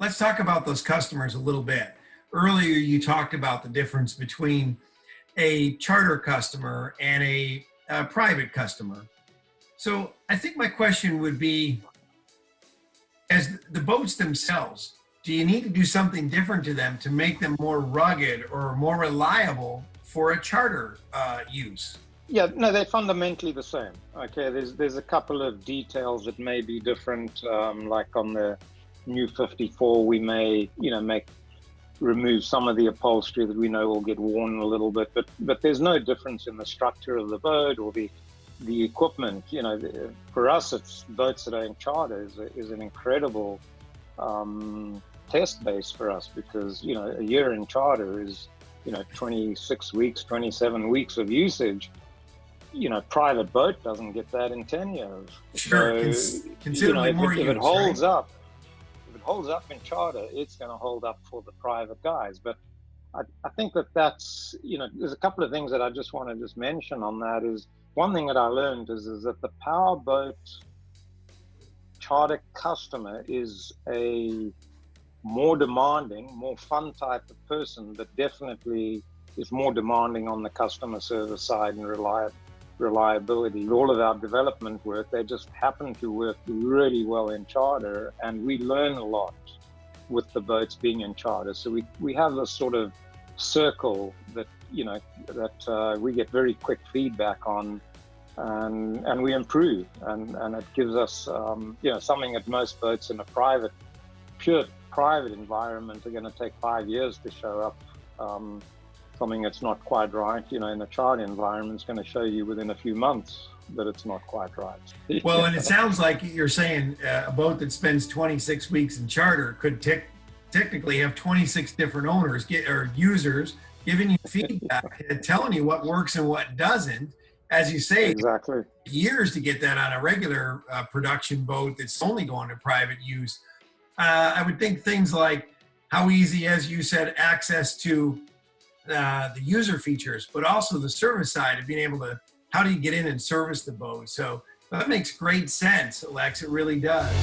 let's talk about those customers a little bit. Earlier, you talked about the difference between a charter customer and a, a private customer. So I think my question would be, as the boats themselves, do you need to do something different to them to make them more rugged or more reliable for a charter uh, use? Yeah, no, they're fundamentally the same. Okay, there's there's a couple of details that may be different. Um, like on the new 54, we may you know make remove some of the upholstery that we know will get worn a little bit, but but there's no difference in the structure of the boat or the the equipment. You know, for us, it's boats that are in charter is, is an incredible um, test base for us because you know a year in charter is you know 26 weeks, 27 weeks of usage. You know, private boat doesn't get that in 10 years. Sure, so, considerably you know, more if, if it holds right? up, holds up in charter, it's going to hold up for the private guys. But I, I think that that's you know, there's a couple of things that I just want to just mention on that. Is one thing that I learned is is that the powerboat charter customer is a more demanding, more fun type of person that definitely is more demanding on the customer service side and reliable reliability. All of our development work, they just happen to work really well in charter and we learn a lot with the boats being in charter. So we, we have this sort of circle that, you know, that uh, we get very quick feedback on and, and we improve and, and it gives us, um, you know, something that most boats in a private, pure private environment are going to take five years to show up. Um, something that's not quite right, you know, in a charter environment is going to show you within a few months that it's not quite right. Well, and it sounds like you're saying uh, a boat that spends 26 weeks in charter could te technically have 26 different owners get, or users giving you feedback and telling you what works and what doesn't. As you say, exactly years to get that on a regular uh, production boat that's only going to private use. Uh, I would think things like how easy, as you said, access to uh, the user features, but also the service side of being able to, how do you get in and service the boat? So that makes great sense, Alex, it really does.